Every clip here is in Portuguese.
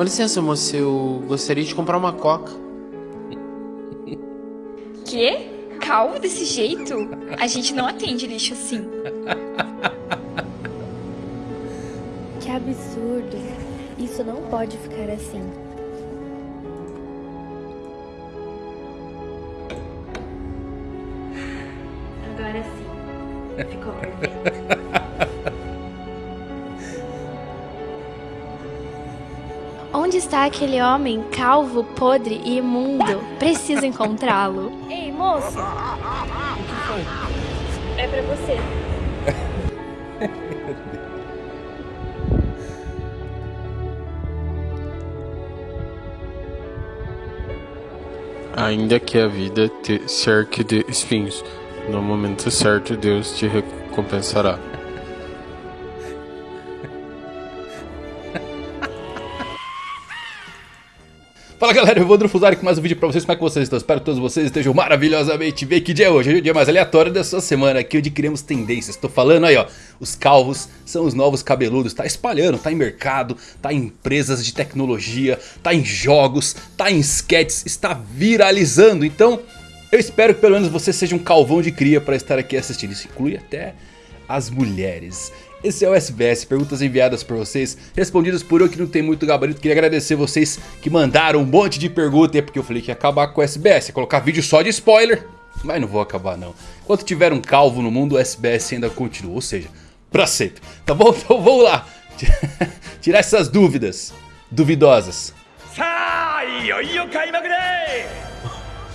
Com licença, moça, eu gostaria de comprar uma coca. Quê? Calvo desse jeito? A gente não atende lixo assim. Que absurdo. Isso não pode ficar assim. Está aquele homem calvo, podre e imundo? Preciso encontrá-lo. Ei, moço! É pra você. Ainda que a vida te cerque de espinhos, no momento certo Deus te recompensará. Fala galera, eu vou Drufuzari com mais um vídeo pra vocês, como é que vocês estão? Espero que todos vocês estejam maravilhosamente bem, que dia é hoje? Hoje é o dia mais aleatório da sua semana, aqui onde criamos tendências, tô falando aí ó, os calvos são os novos cabeludos, tá espalhando, tá em mercado, tá em empresas de tecnologia, tá em jogos, tá em sketches, está viralizando, então eu espero que pelo menos você seja um calvão de cria pra estar aqui assistindo, isso inclui até as mulheres. Esse é o SBS, perguntas enviadas por vocês, respondidas por eu que não tem muito gabarito. Queria agradecer vocês que mandaram um monte de perguntas, porque eu falei que ia acabar com o SBS, ia colocar vídeo só de spoiler. Mas não vou acabar não. Enquanto tiver um calvo no mundo, o SBS ainda continua, ou seja, pra sempre. Tá bom? Então vamos lá. Tirar essas dúvidas duvidosas.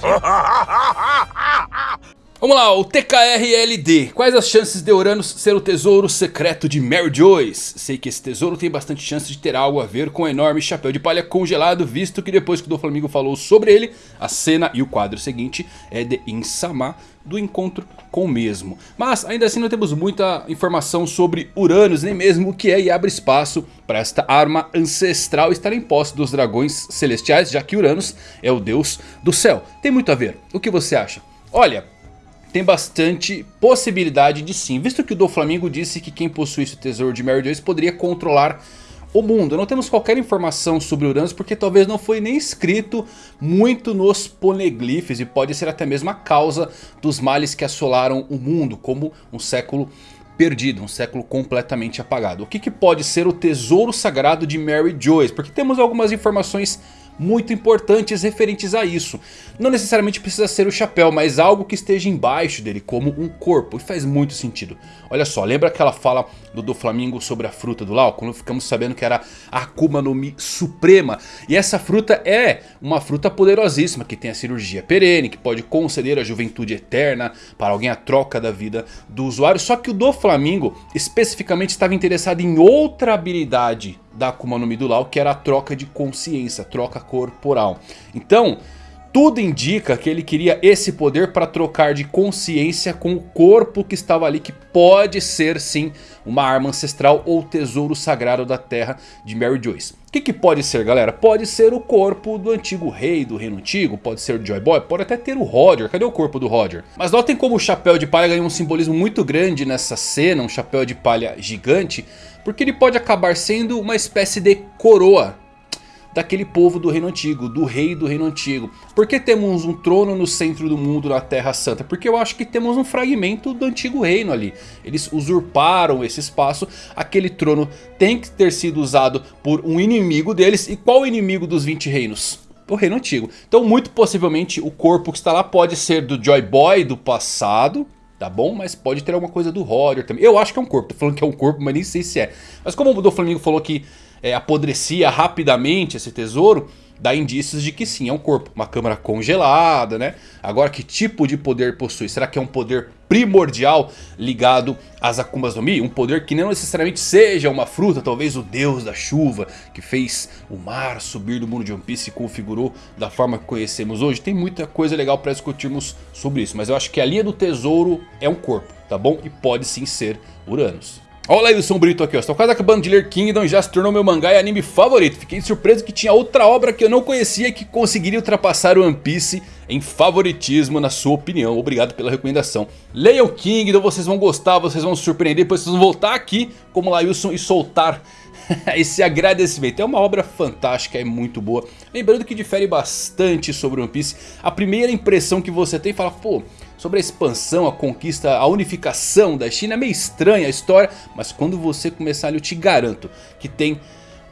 Vamos lá, o TKRLD. Quais as chances de Uranus ser o tesouro secreto de Mary Joyce? Sei que esse tesouro tem bastante chance de ter algo a ver com o enorme chapéu de palha congelado, visto que depois que o Doflamingo falou sobre ele, a cena e o quadro seguinte é de Insama do encontro com o mesmo. Mas ainda assim não temos muita informação sobre Uranus, nem mesmo o que é e abre espaço para esta arma ancestral estar em posse dos dragões celestiais, já que Uranus é o deus do céu. Tem muito a ver, o que você acha? Olha, tem bastante possibilidade de sim. Visto que o do Flamengo disse que quem possuísse o tesouro de Mary Joyce poderia controlar o mundo. Não temos qualquer informação sobre Uranus porque talvez não foi nem escrito muito nos poneglyphs e pode ser até mesmo a causa dos males que assolaram o mundo, como um século perdido, um século completamente apagado. O que, que pode ser o tesouro sagrado de Mary Joyce? Porque temos algumas informações muito importantes referentes a isso. Não necessariamente precisa ser o chapéu, mas algo que esteja embaixo dele, como um corpo. E faz muito sentido. Olha só, lembra aquela fala do Doflamingo sobre a fruta do Lau? Quando ficamos sabendo que era a Akuma no Mi Suprema. E essa fruta é uma fruta poderosíssima, que tem a cirurgia perene, que pode conceder a juventude eterna para alguém a troca da vida do usuário. Só que o Doflamingo especificamente estava interessado em outra habilidade da Akuma no Mi do Lau, que era a troca de consciência, troca corporal. Então, tudo indica que ele queria esse poder para trocar de consciência com o corpo que estava ali, que pode ser sim uma arma ancestral ou tesouro sagrado da terra de Mary Joyce. O que, que pode ser galera? Pode ser o corpo do antigo rei do reino antigo, pode ser o Joy Boy, pode até ter o Roger, cadê o corpo do Roger? Mas notem como o chapéu de palha ganhou um simbolismo muito grande nessa cena, um chapéu de palha gigante, porque ele pode acabar sendo uma espécie de coroa daquele povo do reino antigo, do rei do reino antigo. Por que temos um trono no centro do mundo na Terra Santa? Porque eu acho que temos um fragmento do antigo reino ali. Eles usurparam esse espaço, aquele trono tem que ter sido usado por um inimigo deles. E qual o inimigo dos 20 reinos? O reino antigo. Então muito possivelmente o corpo que está lá pode ser do Joy Boy do passado. Tá bom? Mas pode ter alguma coisa do Roger também. Eu acho que é um corpo. Tô falando que é um corpo, mas nem sei se é. Mas como o Flamengo falou que é, apodrecia rapidamente esse tesouro, dá indícios de que sim, é um corpo. Uma câmara congelada, né? Agora, que tipo de poder possui? Será que é um poder primordial ligado às Akumas no Mi? Um poder que não necessariamente seja uma fruta, talvez o deus da chuva, que fez o mar subir do mundo de One Piece e configurou da forma que conhecemos hoje. Tem muita coisa legal para discutirmos sobre isso, mas eu acho que a linha do tesouro é um corpo, tá bom? E pode sim ser Uranus. Olha aí o Sombrito aqui, ó. Estou quase acabando de ler Kingdom e já se tornou meu mangá e anime favorito. Fiquei surpreso que tinha outra obra que eu não conhecia que conseguiria ultrapassar o One Piece em favoritismo, na sua opinião. Obrigado pela recomendação. Leiam Kingdom, vocês vão gostar, vocês vão se surpreender. Depois vocês vão voltar aqui como Lailson e soltar esse agradecimento. É uma obra fantástica, é muito boa. Lembrando que difere bastante sobre One Piece. A primeira impressão que você tem fala, pô, sobre a expansão, a conquista, a unificação da China é meio estranha a história. Mas quando você começar ali eu te garanto que tem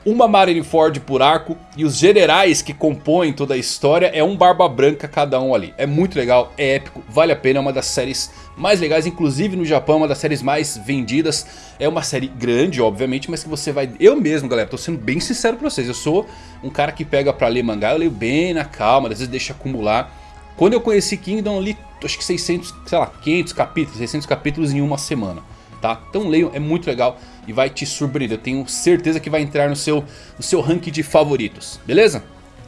uma Marineford por arco e os generais que compõem toda a história é um Barba Branca cada um ali. É muito legal, é épico, vale a pena, é uma das séries mais legais, inclusive no Japão, uma das séries mais vendidas. É uma série grande, obviamente, mas que você vai... Eu mesmo, galera, tô sendo bem sincero pra vocês, eu sou um cara que pega pra ler mangá, eu leio bem na calma, às vezes deixa acumular. Quando eu conheci Kingdom, eu li acho que 600, sei lá, 500 capítulos, 600 capítulos em uma semana tá? Então leiam, é muito legal e vai te surpreender. Eu tenho certeza que vai entrar no seu, no seu ranking de favoritos, beleza?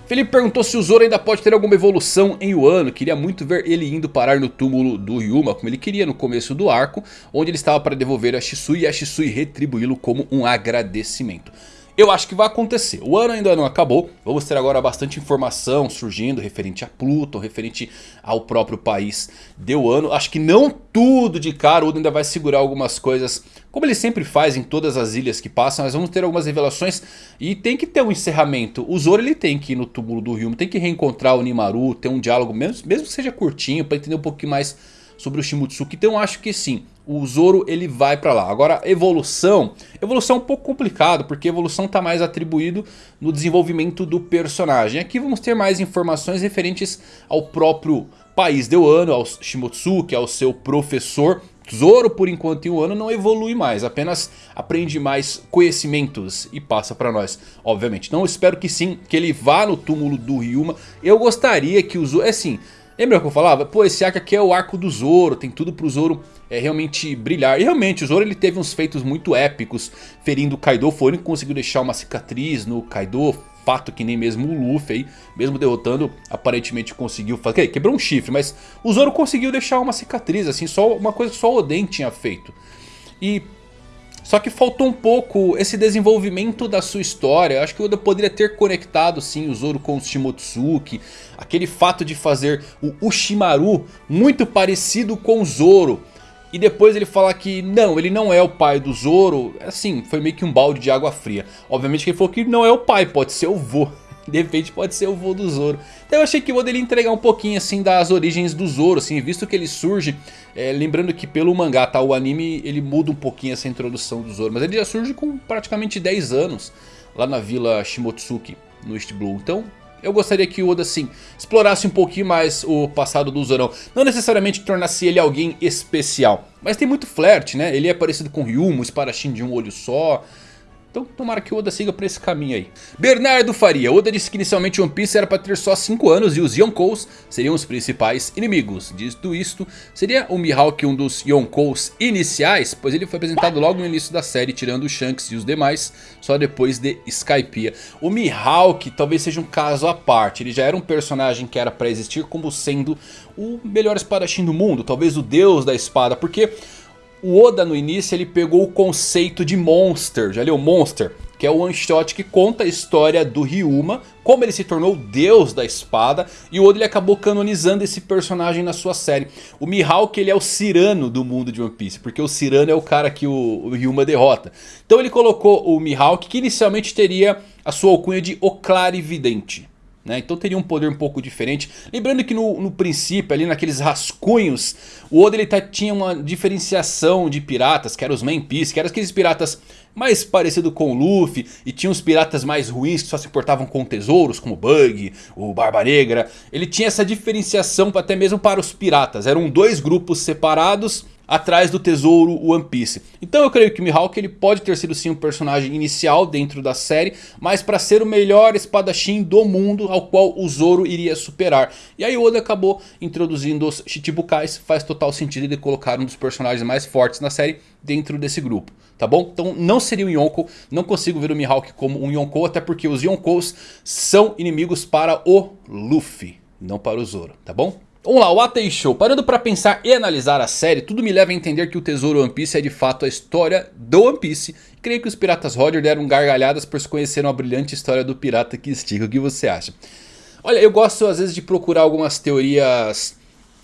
Felipe perguntou se o Zoro ainda pode ter alguma evolução em Wano. Queria muito ver ele indo parar no túmulo do Ryuma, como ele queria no começo do arco, onde ele estava para devolver a Shisui e a Shisui retribuí-lo como um agradecimento. Eu acho que vai acontecer. O ano ainda não acabou. Vamos ter agora bastante informação surgindo referente a Pluton, referente ao próprio país de Wano. Acho que não tudo de cara. O Oda ainda vai segurar algumas coisas, como ele sempre faz em todas as ilhas que passam. Mas vamos ter algumas revelações e tem que ter um encerramento. O Zoro ele tem que ir no túmulo do Ryuma, tem que reencontrar o Nimaru, ter um diálogo, mesmo, mesmo que seja curtinho, para entender um pouquinho mais sobre o Shimotsuki. Então acho que sim, o Zoro ele vai pra lá. Agora evolução, evolução é um pouco complicado porque evolução está mais atribuído no desenvolvimento do personagem. Aqui vamos ter mais informações referentes ao próprio país de Wano, ao Shimotsuki, ao seu professor. Zoro por enquanto em Wano não evolui mais, apenas aprende mais conhecimentos e passa pra nós, obviamente. Então eu espero que sim, que ele vá no túmulo do Ryuma. Eu gostaria que o Zoro, é assim, Lembra que eu falava? Pô, esse arco aqui é o arco do Zoro, tem tudo pro Zoro é, realmente brilhar. E realmente, o Zoro ele teve uns feitos muito épicos, ferindo o Kaido. Foi ele que conseguiu deixar uma cicatriz no Kaido, fato que nem mesmo o Luffy aí, mesmo derrotando, aparentemente conseguiu fazer. Quebrou um chifre, mas o Zoro conseguiu deixar uma cicatriz, assim, só uma coisa que só o Oden tinha feito. E só que faltou um pouco esse desenvolvimento da sua história. Acho que o Oda poderia ter conectado sim o Zoro com o Shimotsuki. Aquele fato de fazer o Ushimaru muito parecido com o Zoro. E depois ele falar que não, ele não é o pai do Zoro. Assim, foi meio que um balde de água fria. Obviamente que ele falou que não é o pai, pode ser o vô. De repente pode ser o vô do Zoro. Então eu achei que o Oda ele entregar um pouquinho assim das origens do Zoro, assim, visto que ele surge, é, lembrando que pelo mangá, tá, o anime ele muda um pouquinho essa introdução do Zoro, mas ele já surge com praticamente 10 anos lá na vila Shimotsuki, no East Blue. Então eu gostaria que o Oda assim, explorasse um pouquinho mais o passado do Zorão. Não necessariamente tornasse ele alguém especial, mas tem muito flerte, né? Ele é parecido com Ryuma, o espadachim de um olho só... Então tomara que o Oda siga por esse caminho aí. Bernardo Faria. Oda disse que inicialmente One Piece era para ter só 5 anos e os Yonkous seriam os principais inimigos. Dito isto, seria o Mihawk um dos Yonkous iniciais? Pois ele foi apresentado logo no início da série, tirando o Shanks e os demais, só depois de Skypiea. O Mihawk talvez seja um caso à parte. Ele já era um personagem que era para existir como sendo o melhor espadachim do mundo. Talvez o deus da espada, porque... O Oda no início ele pegou o conceito de Monster, já leu Monster? Que é o one shot que conta a história do Ryuma, como ele se tornou o deus da espada. E o Oda ele acabou canonizando esse personagem na sua série. O Mihawk ele é o Cirano do mundo de One Piece, porque o Cirano é o cara que o, o Ryuma derrota. Então ele colocou o Mihawk que inicialmente teria a sua alcunha de O Clarividente. Né? Então teria um poder um pouco diferente. Lembrando que no, no princípio, ali naqueles rascunhos, o Oda ele tá, tinha uma diferenciação de piratas, que eram os Main Piece, que eram aqueles piratas mais parecido com o Luffy. E tinha os piratas mais ruins que só se importavam com tesouros, como o Bug, o Barba Negra. Ele tinha essa diferenciação até mesmo para os piratas. Eram dois grupos separados atrás do tesouro One Piece. Então eu creio que o Mihawk ele pode ter sido sim um personagem inicial dentro da série, mas para ser o melhor espadachim do mundo ao qual o Zoro iria superar. E aí Oda acabou introduzindo os Chichibukais, faz total sentido ele colocar um dos personagens mais fortes na série dentro desse grupo. Tá bom? Então não seria um Yonkou, não consigo ver o Mihawk como um Yonkou, até porque os Yonkous são inimigos para o Luffy, não para o Zoro, tá bom? Vamos lá, o Atei Show. Parando para pensar e analisar a série, tudo me leva a entender que o Tesouro One Piece é de fato a história do One Piece. Creio que os Piratas Roger deram gargalhadas por se conheceram a brilhante história do pirata que estica. O que você acha? Olha, eu gosto às vezes de procurar algumas teorias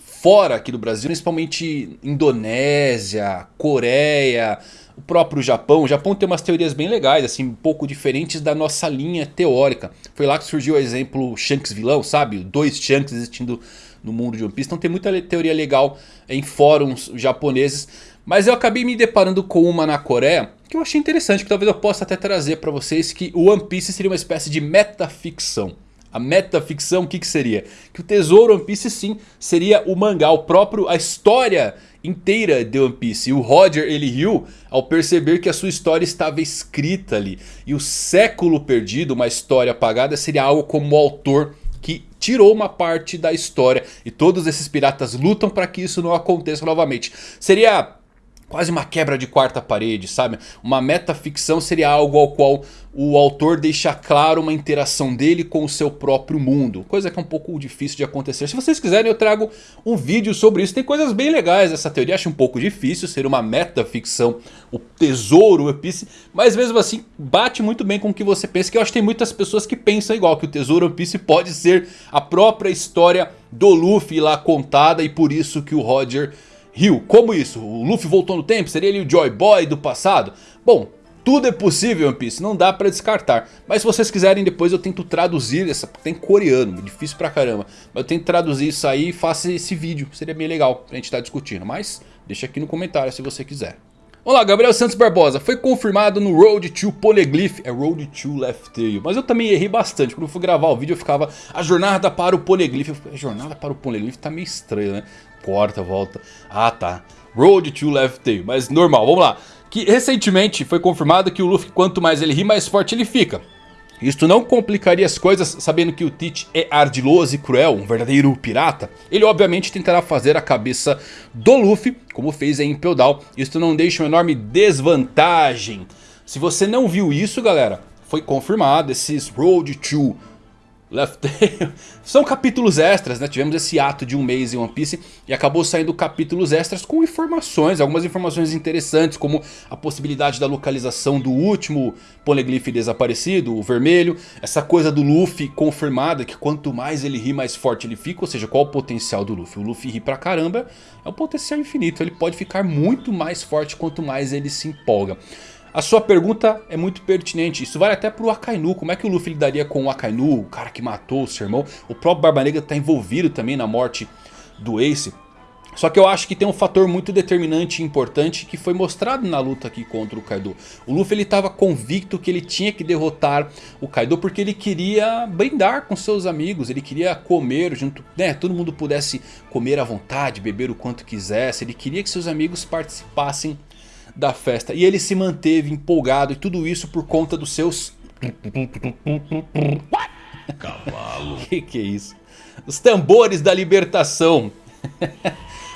fora aqui do Brasil, principalmente Indonésia, Coreia, o próprio Japão. O Japão tem umas teorias bem legais, assim, um pouco diferentes da nossa linha teórica. Foi lá que surgiu o exemplo Shanks vilão, sabe? Dois Shanks existindo no mundo de One Piece. Então tem muita teoria legal em fóruns japoneses. Mas eu acabei me deparando com uma na Coreia que eu achei interessante, que talvez eu possa até trazer para vocês, que o One Piece seria uma espécie de metaficção. A metaficção o que, que seria? Que o tesouro One Piece sim seria o mangá, o próprio, a história inteira de One Piece. E o Roger ele riu ao perceber que a sua história estava escrita ali. E o século perdido, uma história apagada, seria algo como o autor tirou uma parte da história. E todos esses piratas lutam para que isso não aconteça novamente. Seria quase uma quebra de quarta parede, sabe? Uma metaficção seria algo ao qual o autor deixa claro uma interação dele com o seu próprio mundo. Coisa que é um pouco difícil de acontecer. Se vocês quiserem eu trago um vídeo sobre isso. Tem coisas bem legais nessa teoria. Acho um pouco difícil ser uma metaficção. O tesouro, o One Mas mesmo assim bate muito bem com o que você pensa. Que eu acho que tem muitas pessoas que pensam igual. Que o tesouro One Piece pode ser a própria história do Luffy lá contada. E por isso que o Roger riu. Como isso? O Luffy voltou no tempo? Seria ele o Joy Boy do passado? Bom, tudo é possível One Piece, não dá pra descartar. Mas se vocês quiserem depois eu tento traduzir essa, tem coreano, difícil pra caramba. Mas eu tento traduzir isso aí e faço esse vídeo, seria bem legal pra gente estar tá discutindo. Mas deixa aqui no comentário se você quiser. Olá, Gabriel Santos Barbosa. Foi confirmado no Road to Poneglyph. É Road to Left Tail. Mas eu também errei bastante. Quando eu fui gravar o vídeo eu ficava... A jornada para o Poneglyph. A jornada para o Poneglyph tá meio estranho, né? Corta, volta. Ah, tá. Road to Left Tail. Mas normal, vamos lá. Que recentemente foi confirmado que o Luffy, quanto mais ele ri, mais forte ele fica. Isto não complicaria as coisas, sabendo que o Teach é ardiloso e cruel, um verdadeiro pirata. Ele obviamente tentará fazer a cabeça do Luffy, como fez em Impel Down. Isto não deixa uma enorme desvantagem. Se você não viu isso, galera, foi confirmado esses Road to Left Tail. São capítulos extras, né? Tivemos esse ato de um mês em One Piece e acabou saindo capítulos extras com informações, algumas informações interessantes, como a possibilidade da localização do último Poneglyph desaparecido, o vermelho, essa coisa do Luffy confirmada, que quanto mais ele ri, mais forte ele fica, ou seja, qual o potencial do Luffy? O Luffy ri pra caramba, é um potencial infinito, ele pode ficar muito mais forte quanto mais ele se empolga. A sua pergunta é muito pertinente, isso vale até pro Akainu, como é que o Luffy lidaria com o Akainu, o cara que matou o seu irmão, o próprio Barba Negra está envolvido também na morte do Ace. Só que eu acho que tem um fator muito determinante e importante que foi mostrado na luta aqui contra o Kaido. O Luffy ele estava convicto que ele tinha que derrotar o Kaido porque ele queria brindar com seus amigos. Ele queria comer junto, né, todo mundo pudesse comer à vontade, beber o quanto quisesse. Ele queria que seus amigos participassem da festa. E ele se manteve empolgado e tudo isso por conta dos seus... Cavalo. que que é isso? Os tambores da libertação.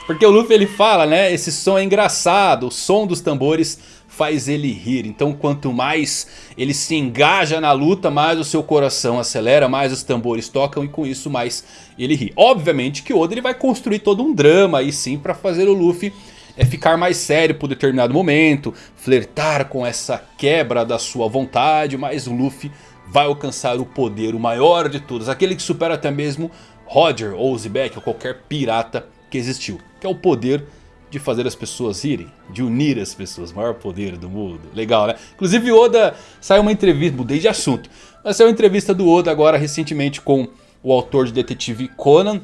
Porque o Luffy ele fala, né? Esse som é engraçado, o som dos tambores faz ele rir. Então quanto mais ele se engaja na luta, mais o seu coração acelera, mais os tambores tocam e com isso mais ele ri. Obviamente que Oda ele vai construir todo um drama aí sim para fazer o Luffy é ficar mais sério por determinado momento, flertar com essa quebra da sua vontade, mas o Luffy vai alcançar o poder, o maior de todos, aquele que supera até mesmo Roger ou Zebek ou qualquer pirata que existiu, que é o poder de fazer as pessoas irem, de unir as pessoas, maior poder do mundo. Legal, né? Inclusive Oda saiu uma entrevista, mudei de assunto, mas saiu uma entrevista do Oda agora recentemente com o autor de Detetive Conan,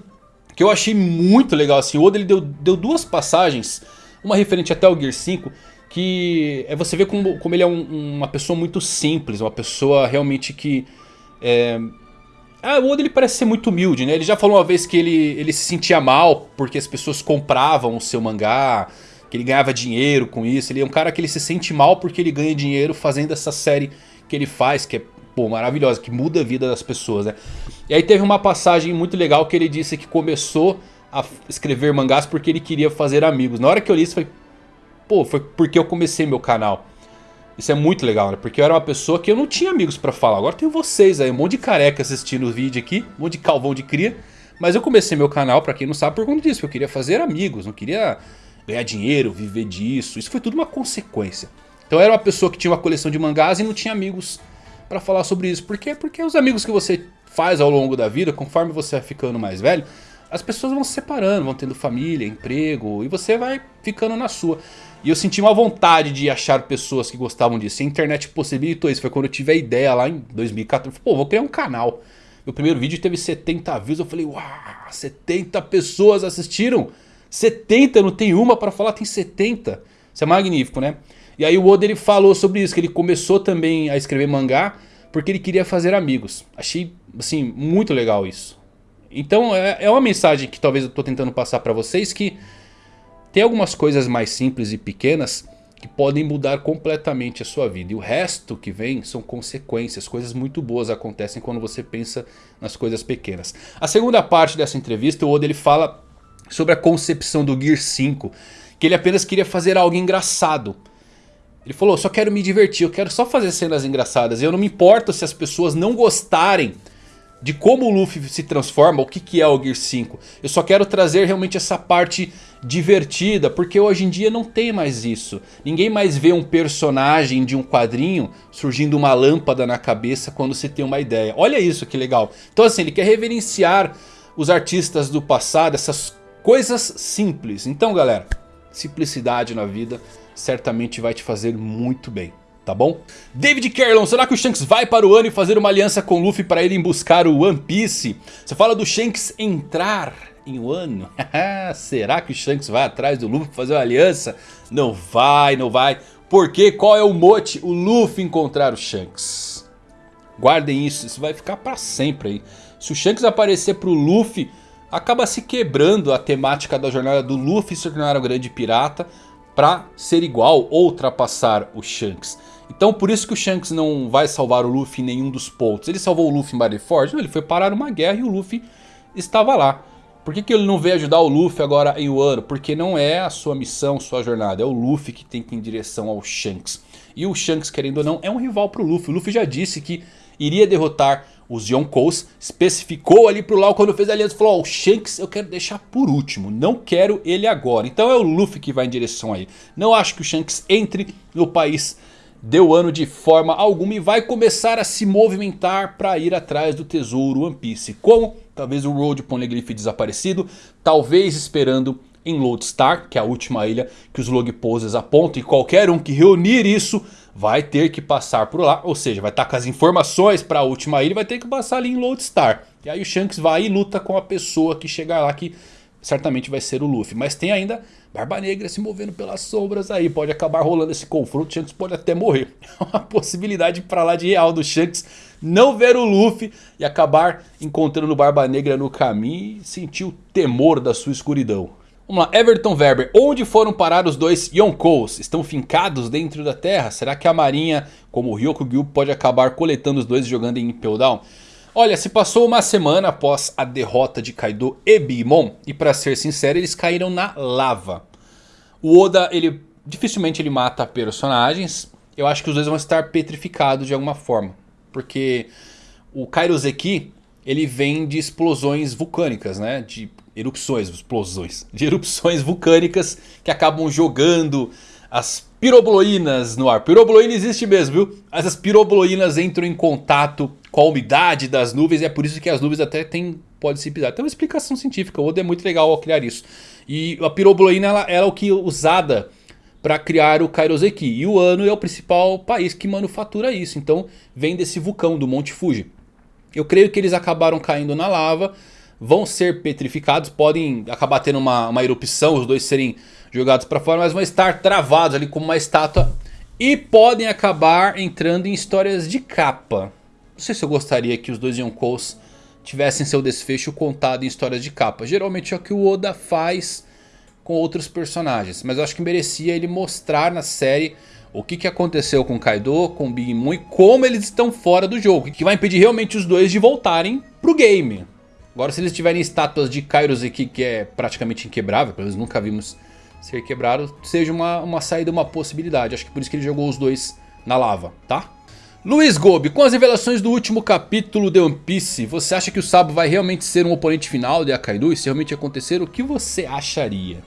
que eu achei muito legal assim. O Oda ele deu, deu duas passagens uma referente até ao Gear 5, que é você vê como, como ele é um, uma pessoa muito simples, uma pessoa realmente que... É... Ah, o Oda ele parece ser muito humilde, né? Ele já falou uma vez que ele, ele se sentia mal porque as pessoas compravam o seu mangá, que ele ganhava dinheiro com isso. Ele é um cara que ele se sente mal porque ele ganha dinheiro fazendo essa série que ele faz, que é pô, maravilhosa, que muda a vida das pessoas, né? E aí teve uma passagem muito legal que ele disse que começou a escrever mangás porque ele queria fazer amigos. Na hora que eu li isso, foi, pô, foi porque eu comecei meu canal. Isso é muito legal, né? Porque eu era uma pessoa que eu não tinha amigos pra falar. Agora tem vocês aí, um monte de careca assistindo o vídeo aqui, um monte de calvão de cria. Mas eu comecei meu canal, pra quem não sabe, por conta disso. Eu queria fazer amigos, não queria ganhar dinheiro, viver disso. Isso foi tudo uma consequência. Então eu era uma pessoa que tinha uma coleção de mangás e não tinha amigos pra falar sobre isso. Por quê? Porque os amigos que você faz ao longo da vida, conforme você vai ficando mais velho, as pessoas vão se separando, vão tendo família, emprego, e você vai ficando na sua. E eu senti uma vontade de achar pessoas que gostavam disso. E a internet possibilitou isso. Foi quando eu tive a ideia lá em 2014. Pô, vou criar um canal. Meu primeiro vídeo teve 70 views. Eu falei, uau, 70 pessoas assistiram. 70, não tem uma para falar, tem 70. Isso é magnífico, né? E aí o Oda ele falou sobre isso, que ele começou também a escrever mangá porque ele queria fazer amigos. Achei, assim, muito legal isso. Então é, é uma mensagem que talvez eu estou tentando passar para vocês que tem algumas coisas mais simples e pequenas que podem mudar completamente a sua vida. E o resto que vem são consequências, coisas muito boas acontecem quando você pensa nas coisas pequenas. A segunda parte dessa entrevista, o Oda ele fala sobre a concepção do Gear 5, que ele apenas queria fazer algo engraçado. Ele falou, só quero me divertir, eu quero só fazer cenas engraçadas. Eu não me importo se as pessoas não gostarem de como o Luffy se transforma, o que, que é o Gear 5. Eu só quero trazer realmente essa parte divertida, porque hoje em dia não tem mais isso. Ninguém mais vê um personagem de um quadrinho surgindo uma lâmpada na cabeça quando se tem uma ideia. Olha isso que legal. Então assim, ele quer reverenciar os artistas do passado, essas coisas simples. Então galera, simplicidade na vida certamente vai te fazer muito bem tá bom? David Carlon, será que o Shanks vai para o ano e fazer uma aliança com o Luffy para ele buscar o One Piece? Você fala do Shanks entrar em Wano? será que o Shanks vai atrás do Luffy fazer uma aliança? Não vai, não vai. Porque qual é o mote? O Luffy encontrar o Shanks. Guardem isso, isso vai ficar para sempre aí. Se o Shanks aparecer pro Luffy, acaba se quebrando a temática da jornada do Luffy se tornar o grande pirata para ser igual ou ultrapassar o Shanks. Então por isso que o Shanks não vai salvar o Luffy em nenhum dos pontos. Ele salvou o Luffy em Marineford? Ele foi parar uma guerra e o Luffy estava lá. Por que, que ele não veio ajudar o Luffy agora em Wano? Porque não é a sua missão, sua jornada. É o Luffy que tem que ir em direção ao Shanks. E o Shanks, querendo ou não, é um rival para o Luffy. O Luffy já disse que iria derrotar os Yonkous. Especificou ali pro Lau quando fez a aliança. Falou, ó, oh, o Shanks eu quero deixar por último. Não quero ele agora. Então é o Luffy que vai em direção aí. Não acho que o Shanks entre no país deu ano de forma alguma e vai começar a se movimentar para ir atrás do tesouro One Piece. Como? Talvez o Road Poneglyph desaparecido, talvez esperando em Lodestar, que é a última ilha que os log poses apontam. E qualquer um que reunir isso vai ter que passar por lá. Ou seja, vai estar com as informações para a última ilha vai ter que passar ali em Lodestar. E aí o Shanks vai e luta com a pessoa que chegar lá que certamente vai ser o Luffy. Mas tem ainda Barba Negra se movendo pelas sombras aí. Pode acabar rolando esse confronto. Shanks pode até morrer. É uma possibilidade para lá de real do Shanks não ver o Luffy e acabar encontrando Barba Negra no caminho e sentir o temor da sua escuridão. Vamos lá, Everton Weber. Onde foram parar os dois Yonkous? Estão fincados dentro da terra? Será que a marinha, como o Ryokugyu, pode acabar coletando os dois jogando em Impel Down? Olha, se passou uma semana após a derrota de Kaido e Bimon. E pra ser sincero, eles caíram na lava. O Oda, ele dificilmente ele mata personagens. Eu acho que os dois vão estar petrificados de alguma forma. Porque o Kairoseki, ele vem de explosões vulcânicas, né? De erupções, explosões. De erupções vulcânicas que acabam jogando as pirobloínas no ar. Pirobloína existe mesmo, viu? Essas pirobloínas entram em contato com a umidade das nuvens e é por isso que as nuvens até tem, pode se pisar. Tem uma explicação científica, o Oda é muito legal ao criar isso. E a pirobloína ela, ela é o que é usada para criar o Kairoseki. E o Ano é o principal país que manufatura isso. Então vem desse vulcão do Monte Fuji. Eu creio que eles acabaram caindo na lava. Vão ser petrificados. Podem acabar tendo uma, uma erupção. Os dois serem jogados para fora, mas vão estar travados ali como uma estátua e podem acabar entrando em histórias de capa. Não sei se eu gostaria que os dois Yonkous tivessem seu desfecho contado em histórias de capa. Geralmente é o que o Oda faz com outros personagens, mas eu acho que merecia ele mostrar na série o que, que aconteceu com Kaido, com Big Mom e como eles estão fora do jogo. Que vai impedir realmente os dois de voltarem pro game. Agora se eles tiverem estátuas de Kairos aqui que é praticamente inquebrável, pelo menos nunca vimos ser quebrado seja uma, uma saída, uma possibilidade. Acho que por isso que ele jogou os dois na lava, tá? Luiz Gobi, com as revelações do último capítulo de One Piece, você acha que o Sabo vai realmente ser um oponente final de Akainu? E se realmente acontecer, o que você acharia?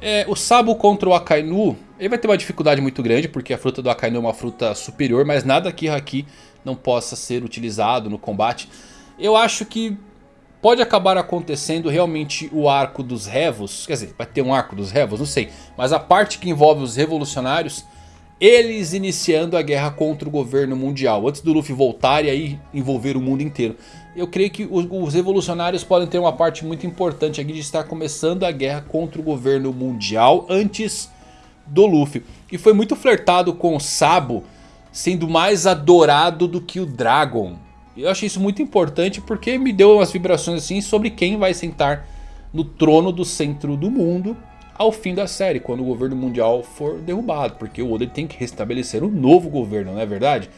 É, o Sabo contra o Akainu, ele vai ter uma dificuldade muito grande, porque a fruta do Akainu é uma fruta superior, mas nada que Haki não possa ser utilizado no combate. Eu acho que Pode acabar acontecendo realmente o arco dos Revos. Quer dizer, vai ter um arco dos Revos, não sei. Mas a parte que envolve os revolucionários. Eles iniciando a guerra contra o governo mundial. Antes do Luffy voltar e aí envolver o mundo inteiro. Eu creio que os revolucionários podem ter uma parte muito importante aqui de estar começando a guerra contra o governo mundial antes do Luffy. E foi muito flertado com o Sabo sendo mais adorado do que o Dragon. Eu achei isso muito importante porque me deu umas vibrações assim sobre quem vai sentar no trono do centro do mundo ao fim da série, quando o governo mundial for derrubado. Porque o Oda tem que restabelecer um novo governo, não é verdade?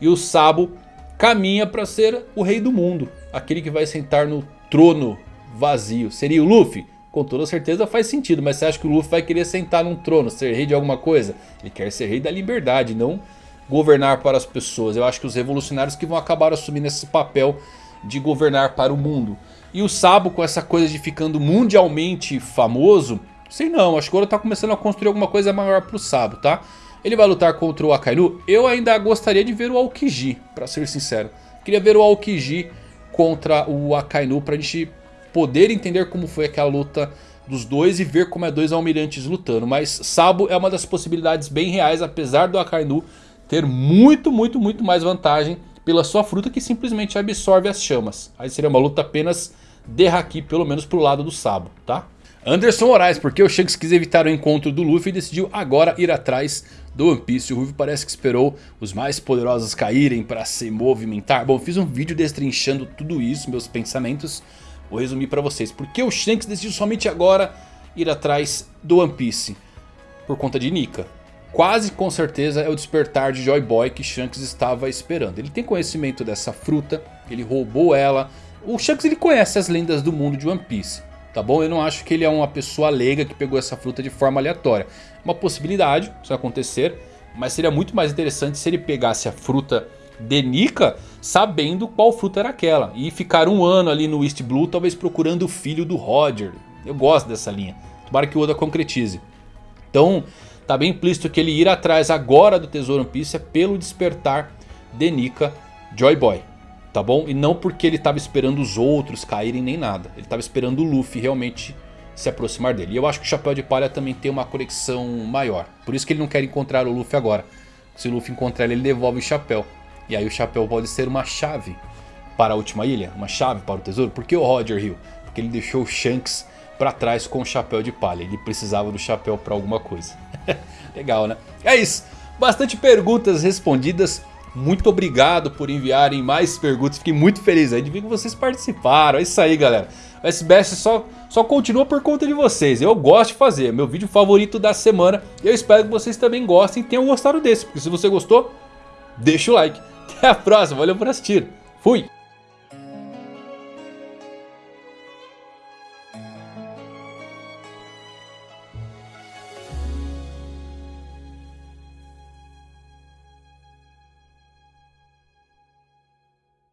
E o Sabo caminha para ser o rei do mundo. Aquele que vai sentar no trono vazio. Seria o Luffy? Com toda certeza faz sentido, mas você acha que o Luffy vai querer sentar num trono, ser rei de alguma coisa? Ele quer ser rei da liberdade, não governar para as pessoas. Eu acho que os revolucionários que vão acabar assumindo esse papel de governar para o mundo. E o Sabo com essa coisa de ficando mundialmente famoso, sei não, acho que agora está começando a construir alguma coisa maior para o Sabo, tá? Ele vai lutar contra o Akainu. Eu ainda gostaria de ver o Aokiji, para ser sincero. Queria ver o Aokiji contra o Akainu para a gente poder entender como foi aquela luta dos dois e ver como é dois almirantes lutando. Mas Sabo é uma das possibilidades bem reais, apesar do Akainu ter muito, muito, muito mais vantagem pela sua fruta que simplesmente absorve as chamas. Aí seria uma luta apenas de Haki, pelo menos pro lado do Sabo, tá? Anderson Moraes, porque o Shanks quis evitar o encontro do Luffy e decidiu agora ir atrás do One Piece. O Ruffy parece que esperou os mais poderosos caírem para se movimentar. Bom, fiz um vídeo destrinchando tudo isso, meus pensamentos. Vou resumir para vocês. Por que o Shanks decidiu somente agora ir atrás do One Piece? Por conta de Nika. Quase com certeza é o despertar de Joy Boy que Shanks estava esperando. Ele tem conhecimento dessa fruta, ele roubou ela. O Shanks ele conhece as lendas do mundo de One Piece. Tá bom? Eu não acho que ele é uma pessoa leiga que pegou essa fruta de forma aleatória. Uma possibilidade, isso acontecer. Mas seria muito mais interessante se ele pegasse a fruta de Nika sabendo qual fruta era aquela. E ficar um ano ali no East Blue talvez procurando o filho do Roger. Eu gosto dessa linha. Tomara que o Oda concretize. Então Tá bem implícito que ele ir atrás agora do Tesouro One Piece é pelo despertar de Nika Joy Boy. Tá bom? E não porque ele estava esperando os outros caírem nem nada. Ele estava esperando o Luffy realmente se aproximar dele. E eu acho que o Chapéu de Palha também tem uma conexão maior. Por isso que ele não quer encontrar o Luffy agora. Se o Luffy encontrar ele, ele devolve o Chapéu. E aí o Chapéu pode ser uma chave para a última ilha. Uma chave para o tesouro. Por que o Roger Hill? Porque ele deixou o Shanks para trás com o chapéu de palha. Ele precisava do chapéu para alguma coisa. Legal, né? É isso. Bastante perguntas respondidas. Muito obrigado por enviarem mais perguntas. Fiquei muito feliz aí de ver que vocês participaram. É isso aí, galera. O SBS só, só continua por conta de vocês. Eu gosto de fazer. É meu vídeo favorito da semana. Eu espero que vocês também gostem e tenham gostado desse. Porque se você gostou, deixa o like. Até a próxima. Valeu por assistir. Fui!